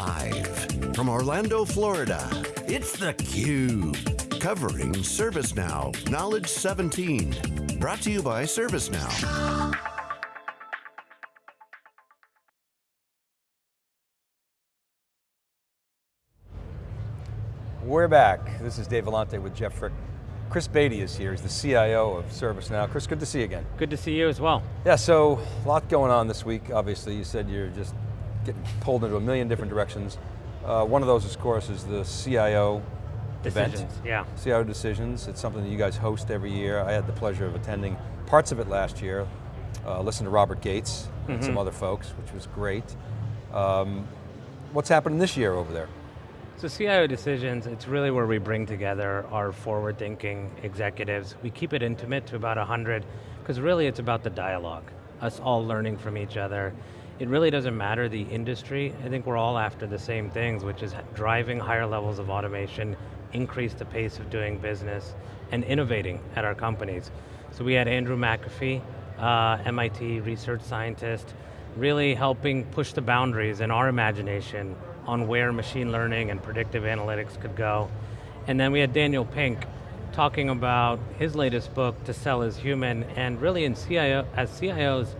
Live from Orlando, Florida, it's theCUBE. Covering ServiceNow Knowledge 17. Brought to you by ServiceNow. We're back. This is Dave Vellante with Jeff Frick. Chris Beatty is here, he's the CIO of ServiceNow. Chris, good to see you again. Good to see you as well. Yeah, so a lot going on this week, obviously. You said you're just getting pulled into a million different directions. Uh, one of those, of course, is the CIO decisions, event. yeah. CIO Decisions, it's something that you guys host every year. I had the pleasure of attending parts of it last year. Uh, listened to Robert Gates and mm -hmm. some other folks, which was great. Um, what's happening this year over there? So CIO Decisions, it's really where we bring together our forward-thinking executives. We keep it intimate to about 100, because really it's about the dialogue, us all learning from each other. It really doesn't matter the industry, I think we're all after the same things, which is driving higher levels of automation, increase the pace of doing business, and innovating at our companies. So we had Andrew McAfee, uh, MIT research scientist, really helping push the boundaries in our imagination on where machine learning and predictive analytics could go. And then we had Daniel Pink talking about his latest book, To Sell Is Human, and really in CIO, as CIOs,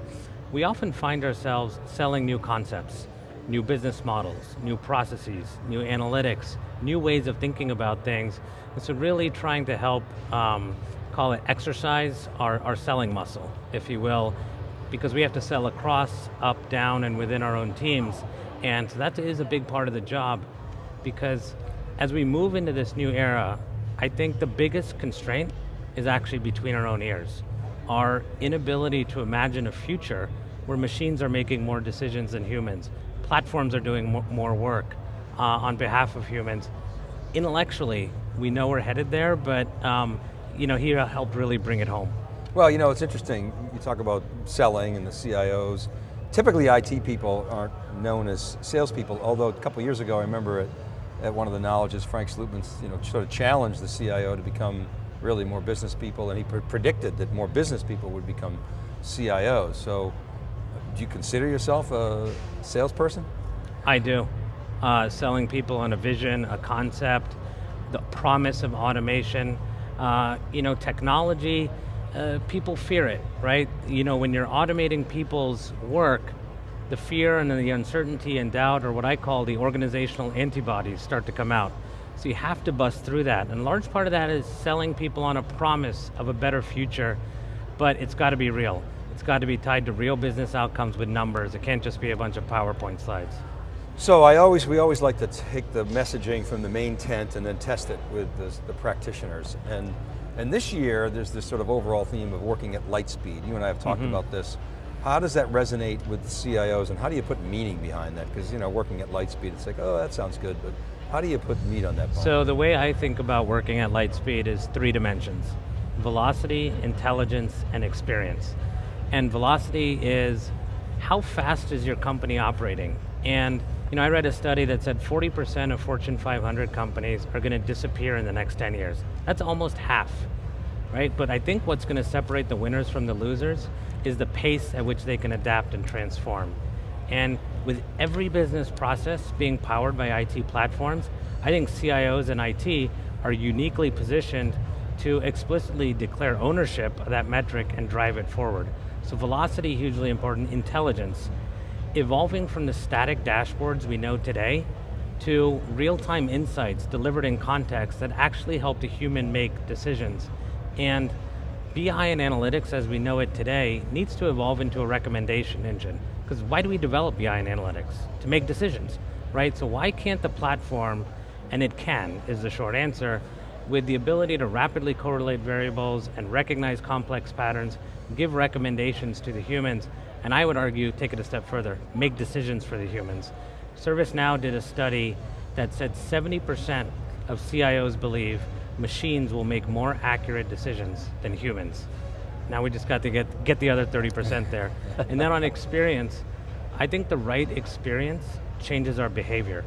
we often find ourselves selling new concepts, new business models, new processes, new analytics, new ways of thinking about things. And so really trying to help, um, call it exercise our, our selling muscle, if you will, because we have to sell across, up, down, and within our own teams. And that is a big part of the job because as we move into this new era, I think the biggest constraint is actually between our own ears. Our inability to imagine a future where machines are making more decisions than humans, platforms are doing more work uh, on behalf of humans. Intellectually, we know we're headed there, but um, you know, he helped really bring it home. Well, you know, it's interesting, you talk about selling and the CIOs, Typically IT people aren't known as salespeople, although a couple years ago I remember at, at one of the knowledges, Frank Slootman you know, sort of challenged the CIO to become really more business people and he pre predicted that more business people would become CIOs. So do you consider yourself a salesperson? I do. Uh, selling people on a vision, a concept, the promise of automation. Uh, you know, technology, uh, people fear it, right? You know, when you're automating people's work, the fear and the uncertainty and doubt, or what I call the organizational antibodies start to come out. So you have to bust through that. And a large part of that is selling people on a promise of a better future, but it's got to be real. It's got to be tied to real business outcomes with numbers. It can't just be a bunch of PowerPoint slides. So I always, we always like to take the messaging from the main tent and then test it with the, the practitioners. And and this year, there's this sort of overall theme of working at light speed. You and I have talked mm -hmm. about this. How does that resonate with the CIOs and how do you put meaning behind that? Because you know, working at light speed, it's like, oh, that sounds good, but how do you put meat on that bone? So the way I think about working at light speed is three dimensions. Velocity, intelligence, and experience. And velocity is, how fast is your company operating? And you know, I read a study that said 40% of Fortune 500 companies are going to disappear in the next 10 years. That's almost half, right? But I think what's going to separate the winners from the losers is the pace at which they can adapt and transform. And with every business process being powered by IT platforms, I think CIOs and IT are uniquely positioned to explicitly declare ownership of that metric and drive it forward. So velocity, hugely important, intelligence, evolving from the static dashboards we know today to real-time insights delivered in context that actually help the human make decisions. And BI and analytics as we know it today needs to evolve into a recommendation engine. Because why do we develop BI and analytics? To make decisions, right? So why can't the platform, and it can, is the short answer, with the ability to rapidly correlate variables and recognize complex patterns, give recommendations to the humans, and I would argue, take it a step further, make decisions for the humans. ServiceNow did a study that said 70% of CIOs believe machines will make more accurate decisions than humans. Now we just got to get, get the other 30% there. and then on experience, I think the right experience changes our behavior.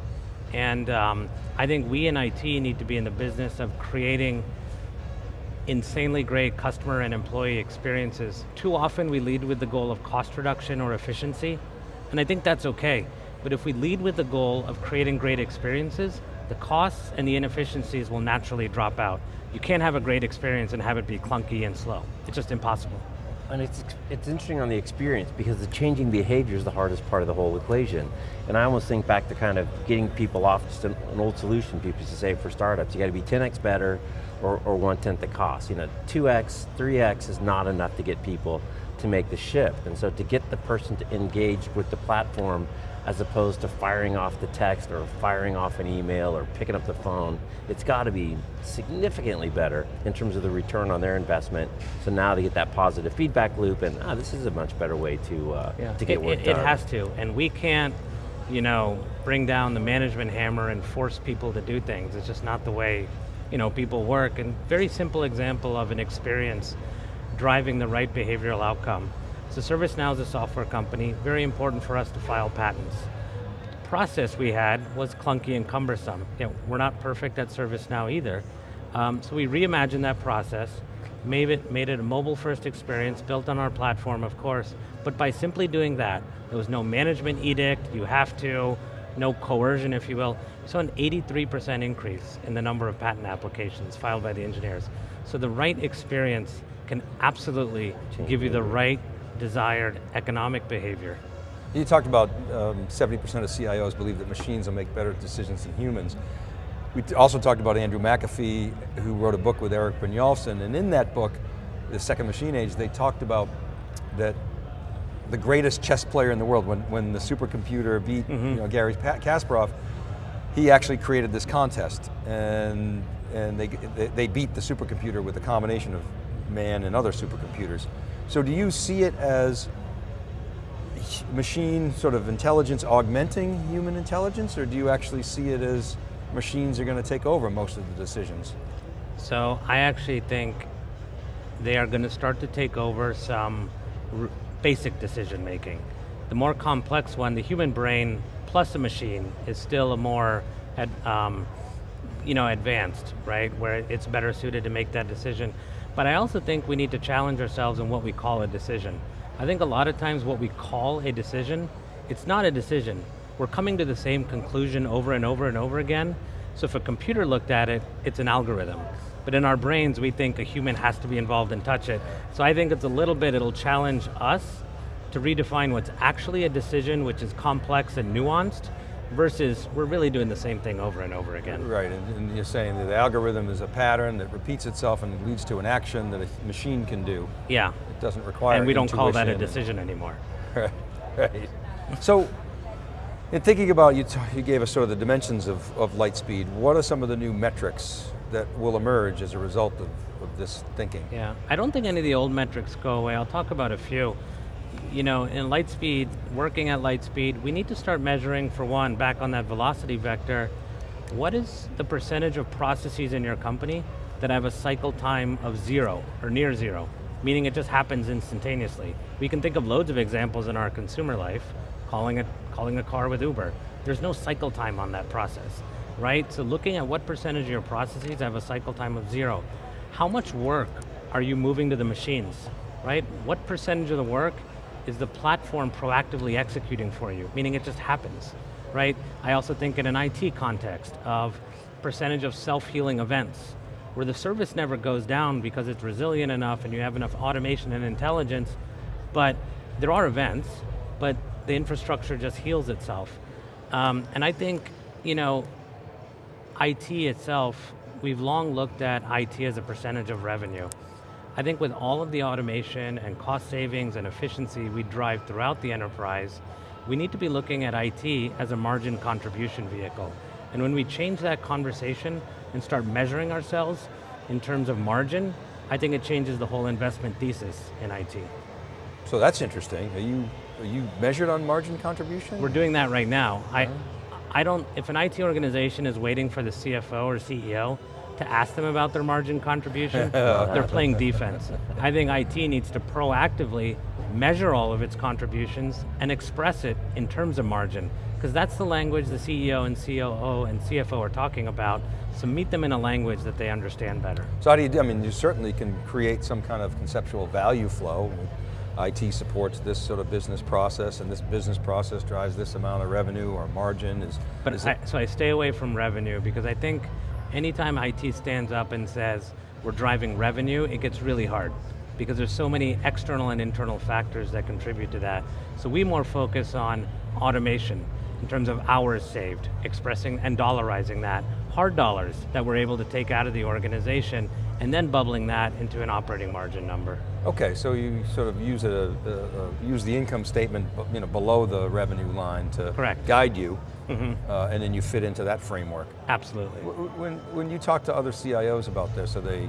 And um, I think we in IT need to be in the business of creating insanely great customer and employee experiences. Too often we lead with the goal of cost reduction or efficiency, and I think that's okay. But if we lead with the goal of creating great experiences, the costs and the inefficiencies will naturally drop out. You can't have a great experience and have it be clunky and slow. It's just impossible. And it's, it's interesting on the experience because the changing behavior is the hardest part of the whole equation. And I almost think back to kind of getting people off just an, an old solution people used to say for startups. You got to be 10x better or, or one tenth the cost. You know, 2x, 3x is not enough to get people to make the shift. And so to get the person to engage with the platform as opposed to firing off the text or firing off an email or picking up the phone, it's got to be significantly better in terms of the return on their investment. So now to get that positive feedback loop and ah, this is a much better way to, uh, yeah. to get it, work it, done. It has to, and we can't you know, bring down the management hammer and force people to do things. It's just not the way you know, people work. And very simple example of an experience driving the right behavioral outcome. So ServiceNow is a software company, very important for us to file patents. The process we had was clunky and cumbersome. You know, we're not perfect at ServiceNow either. Um, so we reimagined that process, made it, made it a mobile first experience, built on our platform of course, but by simply doing that, there was no management edict, you have to, no coercion if you will, saw an 83% increase in the number of patent applications filed by the engineers. So the right experience can absolutely give you the right desired economic behavior. You talked about 70% um, of CIOs believe that machines will make better decisions than humans. We also talked about Andrew McAfee, who wrote a book with Erik Brynjolfsson, and in that book, The Second Machine Age, they talked about that the greatest chess player in the world, when, when the supercomputer beat mm -hmm. you know, Garry Kasparov, he actually created this contest, and, and they, they beat the supercomputer with a combination of man and other supercomputers. So do you see it as machine sort of intelligence augmenting human intelligence, or do you actually see it as machines are going to take over most of the decisions? So I actually think they are going to start to take over some basic decision making. The more complex one, the human brain plus a machine is still a more um, you know, advanced, right? Where it's better suited to make that decision. But I also think we need to challenge ourselves in what we call a decision. I think a lot of times what we call a decision, it's not a decision. We're coming to the same conclusion over and over and over again. So if a computer looked at it, it's an algorithm. But in our brains, we think a human has to be involved and touch it. So I think it's a little bit, it'll challenge us to redefine what's actually a decision, which is complex and nuanced, versus we're really doing the same thing over and over again. Right, and, and, you're saying that the algorithm is a pattern that repeats itself and leads to an action that a machine can do. Yeah. It doesn't require And we don't call that a decision anymore. Right, right. so, in thinking about, you, you gave us sort of the dimensions of, of light speed, what are some of the new metrics that will emerge as a result of, of this thinking? Yeah, I don't think any of the old metrics go away. I'll talk about a few you know, in Lightspeed, working at Lightspeed, we need to start measuring, for one, back on that velocity vector, what is the percentage of processes in your company that have a cycle time of zero, or near zero, meaning it just happens instantaneously. We can think of loads of examples in our consumer life, calling, it, calling a car with Uber. There's no cycle time on that process, right? So looking at what percentage of your processes have a cycle time of zero. How much work are you moving to the machines, right? What percentage of the work is the platform proactively executing for you, meaning it just happens, right? I also think in an IT context of percentage of self-healing events, where the service never goes down because it's resilient enough and you have enough automation and intelligence, but there are events, but the infrastructure just heals itself. Um, and I think, you know, IT itself, we've long looked at IT as a percentage of revenue. I think with all of the automation and cost savings and efficiency we drive throughout the enterprise, we need to be looking at IT as a margin contribution vehicle. And when we change that conversation and start measuring ourselves in terms of margin, I think it changes the whole investment thesis in IT. So that's interesting. Are you, are you measured on margin contribution? We're doing that right now. I, uh-huh. I don't, if an IT organization is waiting for the CFO or CEO to ask them about their margin contribution, they're playing defense. I think IT needs to proactively measure all of its contributions and express it in terms of margin, because that's the language the CEO and COO and CFO are talking about, so meet them in a language that they understand better. So how do you do, I mean, you certainly can create some kind of conceptual value flow IT supports this sort of business process and this business process drives this amount of revenue or margin? Is, But is I, so I stay away from revenue because I think anytime IT stands up and says we're driving revenue, it gets really hard because there's so many external and internal factors that contribute to that. So we more focus on automation in terms of hours saved, expressing and dollarizing that, hard dollars that we're able to take out of the organization and then bubbling that into an operating margin number. okay, so you sort of use, a, a, a- use the income statement you know, below the revenue line to Correct. Guide you, uh, and then you fit into that framework. Absolutely. W- When, when you talk to other CIOs about this, are they,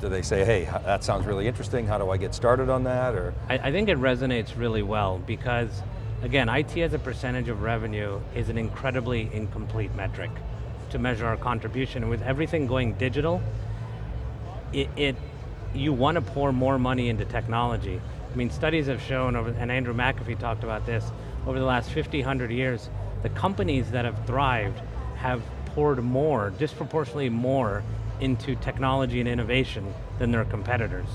do they say, hey, that sounds really interesting, how do I get started on that, or? I, I think it resonates really well because, again, IT as a percentage of revenue is an incredibly incomplete metric to measure our contribution. And with everything going digital, it, it you want to pour more money into technology. I mean, studies have shown, over, and Andrew McAfee talked about this, over the last 50, 100 years, the companies that have thrived have poured more, disproportionately more, into technology and innovation than their competitors.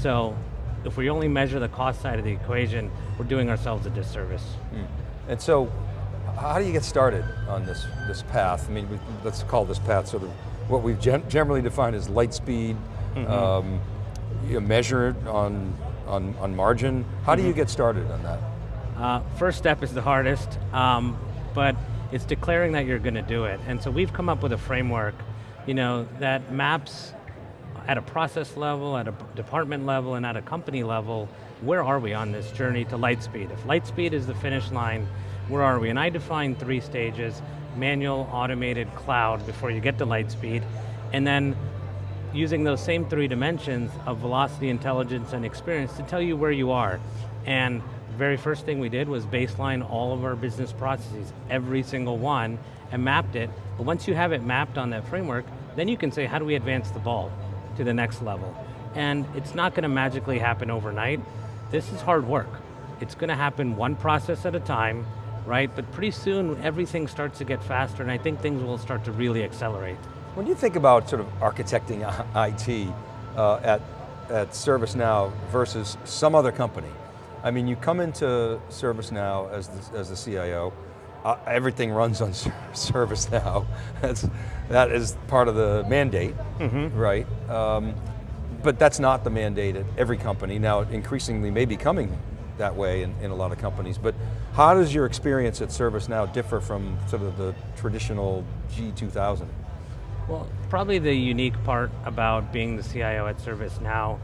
So, if we only measure the cost side of the equation, we're doing ourselves a disservice. And so, how do you get started on this, this path? I mean, we, let's call this path sort of what we've gen generally defined as light speed, um, you measure it on, on, on margin. How do you get started on that? Uh, first step is the hardest, um, but it's declaring that you're going to do it. And so we've come up with a framework, you know, that maps at a process level, at a department level, and at a company level, where are we on this journey to Lightspeed? If Lightspeed is the finish line, where are we? And I define three stages, manual, automated, cloud, before you get to Lightspeed, and then using those same three dimensions of velocity, intelligence, and experience to tell you where you are. And very first thing we did was baseline all of our business processes, every single one, and mapped it. But once you have it mapped on that framework, then you can say, how do we advance the ball to the next level? And it's not going to magically happen overnight. This is hard work. It's going to happen one process at a time, right? But pretty soon, everything starts to get faster, and I think things will start to really accelerate. When you think about sort of architecting IT uh, at, at ServiceNow versus some other company, I mean, you come into ServiceNow as the, as the CIO, uh, everything runs on Ser- ServiceNow. That's, that is part of the mandate, right? Um, but that's not the mandate at every company. Now, it increasingly may be coming that way in, in a lot of companies, but how does your experience at ServiceNow differ from sort of the traditional G2000? Well, probably the unique part about being the CIO at ServiceNow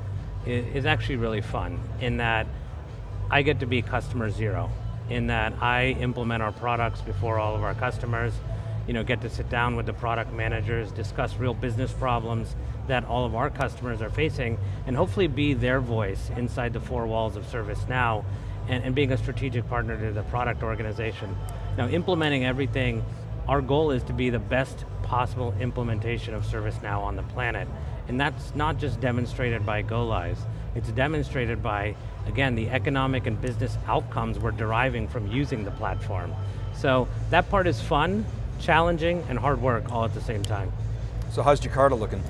is, is actually really fun in that I get to be customer zero, in that I implement our products before all of our customers, you know, get to sit down with the product managers, discuss real business problems that all of our customers are facing, and hopefully be their voice inside the four walls of ServiceNow, and, and being a strategic partner to the product organization. Now, implementing everything our goal is to be the best possible implementation of ServiceNow on the planet. And that's not just demonstrated by go lives, it's demonstrated by, again, the economic and business outcomes we're deriving from using the platform. So that part is fun, challenging, and hard work all at the same time. So how's Jakarta looking?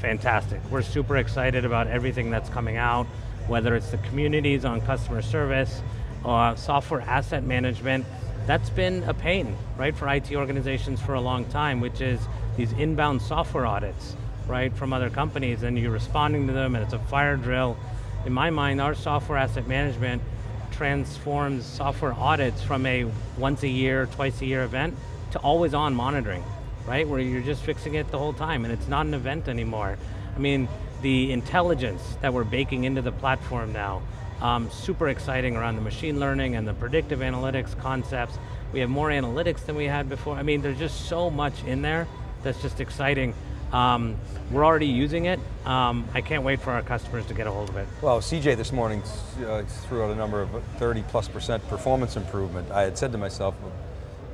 Fantastic. We're super excited about everything that's coming out, whether it's the communities on customer service, uh, software asset management. That's been a pain, right, for IT organizations for a long time, which is these inbound software audits, right, from other companies, and you're responding to them, and it's a fire drill. In my mind, our software asset management transforms software audits from a once a year, twice a year event to always on monitoring, right? Where you're just fixing it the whole time and it's not an event anymore. I mean, the intelligence that we're baking into the platform now, um, super exciting around the machine learning and the predictive analytics concepts. We have more analytics than we had before. I mean, there's just so much in there that's just exciting. Um, we're already using it. Um, I can't wait for our customers to get a hold of it. Well, CJ this morning uh, threw out a number of 30 plus percent performance improvement. I had said to myself,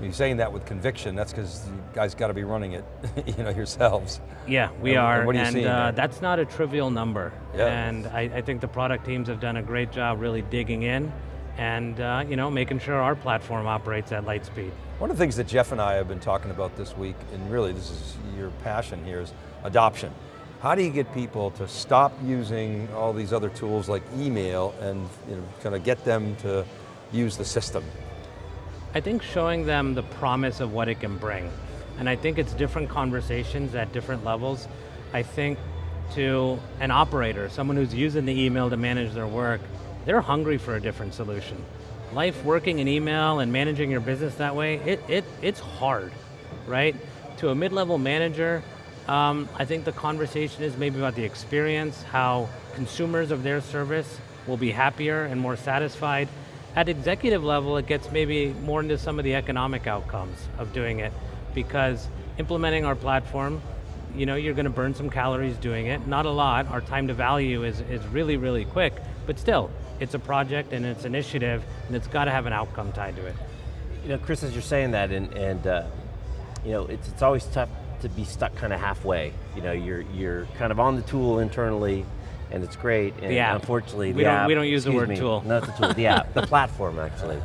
you're saying that with conviction, that's because you guys got to be running it you know, yourselves. Yeah, we And- are, and what are you and seeing uh, that's not a trivial number. Yeah. And I, I think the product teams have done a great job really digging in and uh, you know, making sure our platform operates at light speed. One of the things that Jeff and I have been talking about this week, and really this is your passion here, is adoption. How do you get people to stop using all these other tools like email and you know, kind of get them to use the system? I think showing them the promise of what it can bring. And I think it's different conversations at different levels. I think to an operator, someone who's using the email to manage their work, they're hungry for a different solution. Life working in email and managing your business that way, it, it, it's hard, right? To a mid-level manager, um, I think the conversation is maybe about the experience, how consumers of their service will be happier and more satisfied. At executive level, it gets maybe more into some of the economic outcomes of doing it because implementing our platform, you know, you're going to burn some calories doing it, not a lot, our time to value is, is really, really quick, but still, it's a project and it's initiative and it's got to have an outcome tied to it. You know, Chris, as you're saying that, and, and uh, you know, it's, it's always tough to be stuck kind of halfway. You know, you're, you're kind of on the tool internally, and it's great, and the app. unfortunately we the don't, app, We don't use the word me, tool. Not the tool, the app, the platform actually.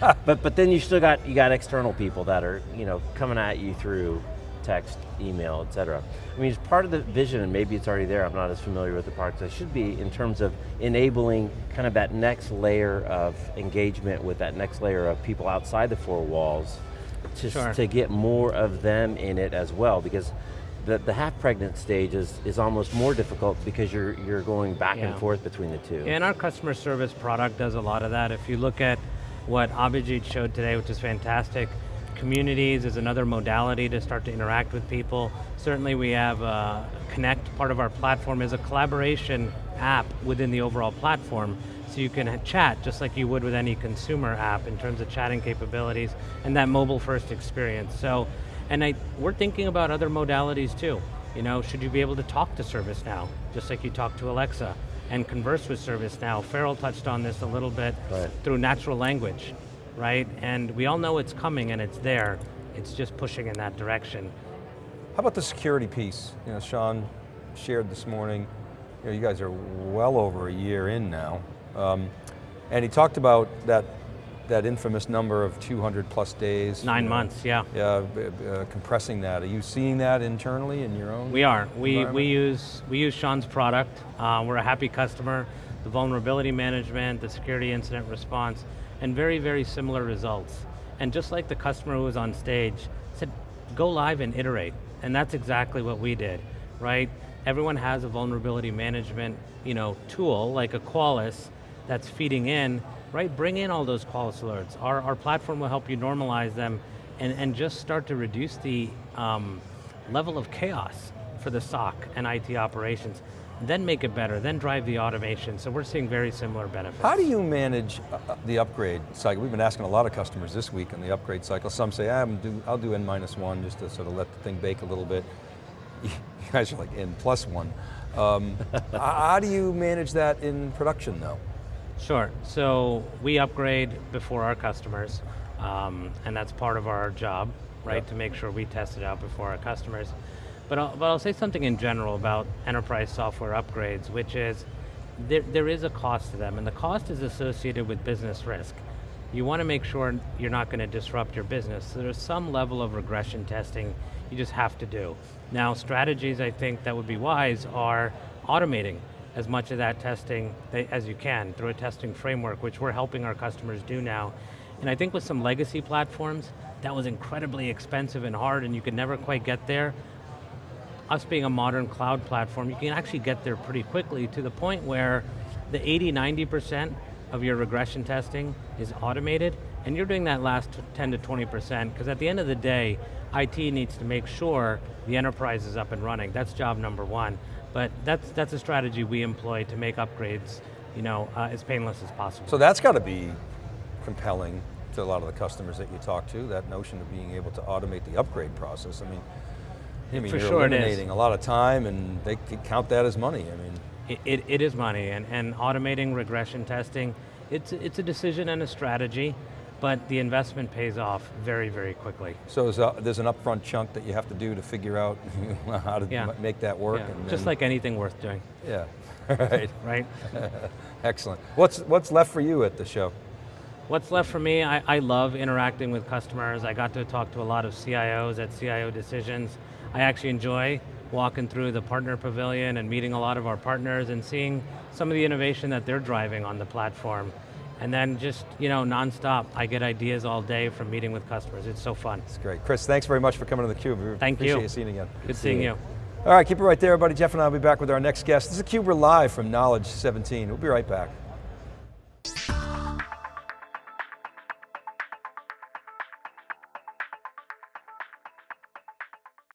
but, but then you still got, you got external people that are, you know, coming at you through text, email, et cetera. I mean, it's part of the vision, and maybe it's already there, I'm not as familiar with the product as I should be, in terms of enabling kind of that next layer of engagement with that next layer of people outside the four walls, to, Sure. to get more of them in it as well, because the, the half-pregnant stage is, is almost more difficult because you're, you're going back Yeah. and forth between the two. And our customer service product does a lot of that. If you look at what Abhijit showed today, which is fantastic, communities is another modality to start to interact with people. Certainly we have uh, Connect, part of our platform is a collaboration app within the overall platform, so you can chat just like you would with any consumer app in terms of chatting capabilities and that mobile first experience. So, and I, we're thinking about other modalities too. You know, should you be able to talk to ServiceNow, just like you talk to Alexa, and converse with ServiceNow? Farrell touched on this a little bit Right. through natural language, right? And we all know it's coming and it's there. It's just pushing in that direction. How about the security piece? You know, Sean shared this morning, you know, you guys are well over a year in now. Um, and he talked about that, that infamous number of 200 plus days. Nine you know, months, yeah. Yeah, uh, compressing that. Are you seeing that internally in your own? We are. We, we use we use Sean's product. Uh, we're a happy customer. The vulnerability management, the security incident response, and very, very similar results. And just like the customer who was on stage said, go live and iterate. And that's exactly what we did, right? Everyone has a vulnerability management you know, tool, like a Qualys, that's feeding in, right? Bring in all those Qualys alerts. Our, our platform will help you normalize them and, and just start to reduce the um, level of chaos for the SOC and IT operations, then make it better, then drive the automation. So we're seeing very similar benefits. How do you manage uh, uh, the upgrade cycle? We've been asking a lot of customers this week on the upgrade cycle. Some say, ah, do, I'll do N minus one just to sort of let the thing bake a little bit. You guys are like N plus one. Um, how do you manage that in production though? Sure, so we upgrade before our customers, um, and that's part of our job, right, to make sure we test it out before our customers. But I'll, but I'll say something in general about enterprise software upgrades, which is, there, there is a cost to them, and the cost is associated with business risk. You want to make sure you're not going to disrupt your business, so there's some level of regression testing you just have to do. Now, strategies I think that would be wise are automating as much of that testing as you can through a testing framework, which we're helping our customers do now. And I think with some legacy platforms, that was incredibly expensive and hard and you could never quite get there. Us being a modern cloud platform, you can actually get there pretty quickly to the point where the 80, 90% of your regression testing is automated, and you're doing that last 10 to 20%, because at the end of the day, IT needs to make sure the enterprise is up and running. That's job number one. But that's, that's a strategy we employ to make upgrades you know, uh, as painless as possible. So that's got to be compelling to a lot of the customers that you talk to, that notion of being able to automate the upgrade process. I mean, I mean For you're sure eliminating a lot of time and they could count that as money. I mean, It, it, it is money, and, and automating regression testing, it's, it's a decision and a strategy, but the investment pays off very, very quickly. so there's, a, uh, there's an upfront chunk that you have to do to figure out how to Yeah. make that work. Yeah, and just then- like anything worth doing, Yeah, right, right? excellent. What's, what's left for you at the show? What's left for me, I, I love interacting with customers. I got to talk to a lot of CIOs at CIO Decisions. I actually enjoy walking through the partner pavilion and meeting a lot of our partners and seeing some of the innovation that they're driving on the platform. And then just, you know, nonstop, I get ideas all day from meeting with customers. It's so fun. It's great. Chris, thanks very much for coming to theCUBE. We Thank appreciate you. you seeing you again. Good seeing you. All right, keep it right there, everybody. Jeff and I will be back with our next guest. This is theCUBE, we're live from Knowledge 17. We'll be right back.